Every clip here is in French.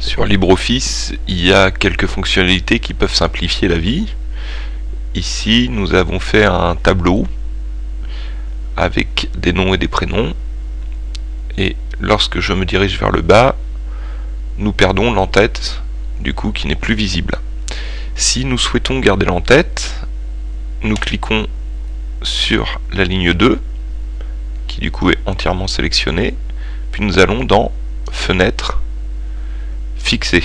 Sur LibreOffice, il y a quelques fonctionnalités qui peuvent simplifier la vie. Ici, nous avons fait un tableau avec des noms et des prénoms. Et lorsque je me dirige vers le bas, nous perdons l'entête, du coup, qui n'est plus visible. Si nous souhaitons garder l'entête, nous cliquons sur la ligne 2, qui du coup est entièrement sélectionnée, puis nous allons dans Fenêtre, fixé.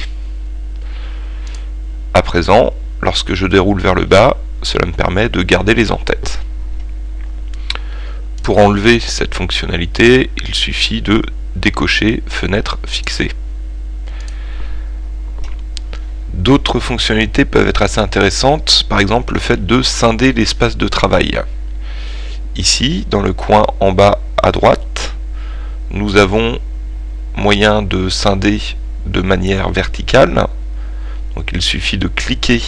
À présent, lorsque je déroule vers le bas, cela me permet de garder les en-têtes. Pour enlever cette fonctionnalité, il suffit de décocher fenêtre fixée. D'autres fonctionnalités peuvent être assez intéressantes, par exemple le fait de scinder l'espace de travail. Ici, dans le coin en bas à droite, nous avons moyen de scinder de manière verticale. Donc il suffit de cliquer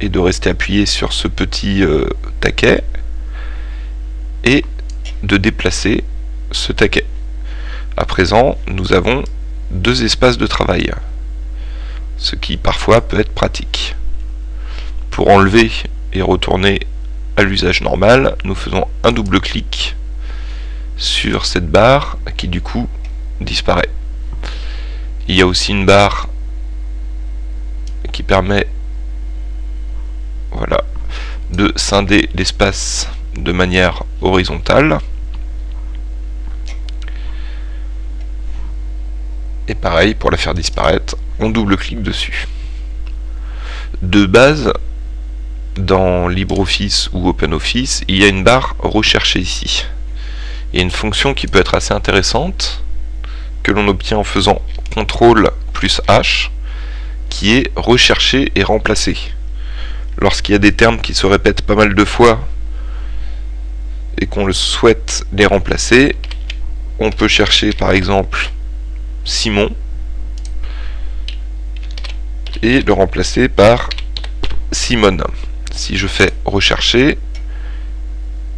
et de rester appuyé sur ce petit euh, taquet et de déplacer ce taquet. À présent, nous avons deux espaces de travail, ce qui parfois peut être pratique. Pour enlever et retourner à l'usage normal, nous faisons un double clic sur cette barre qui du coup disparaît. Il y a aussi une barre qui permet de scinder l'espace de manière horizontale. Et pareil, pour la faire disparaître, on double-clique dessus. De base, dans LibreOffice ou OpenOffice, il y a une barre rechercher ici. Il y a une fonction qui peut être assez intéressante, que l'on obtient en faisant CTRL plus H, qui est rechercher et remplacer. Lorsqu'il y a des termes qui se répètent pas mal de fois et qu'on le souhaite les remplacer, on peut chercher par exemple Simon et le remplacer par Simone. Si je fais rechercher,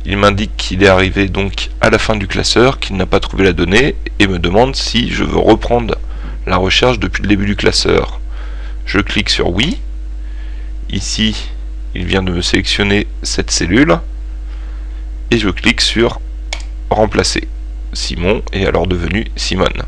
il m'indique qu'il est arrivé donc à la fin du classeur, qu'il n'a pas trouvé la donnée et me demande si je veux reprendre la recherche depuis le début du classeur. Je clique sur oui. Ici, il vient de me sélectionner cette cellule. Et je clique sur remplacer. Simon est alors devenu Simone.